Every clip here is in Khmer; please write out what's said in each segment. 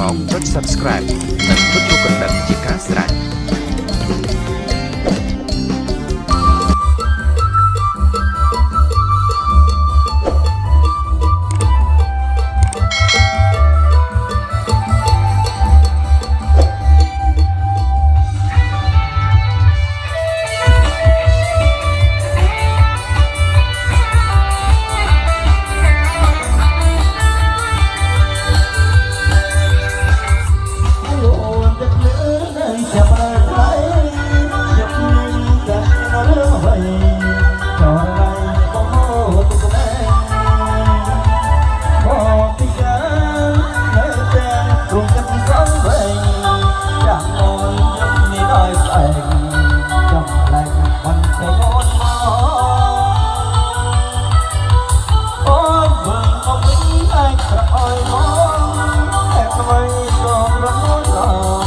មកចុច Subscribe និងចុចរូបកណ្ដឹងជាការស្រេច ស្រអុយមកតែអ្វីក៏ប្រមូលដល់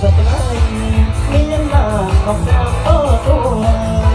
ស្នេហ៍មានមកកំដៅអូទូ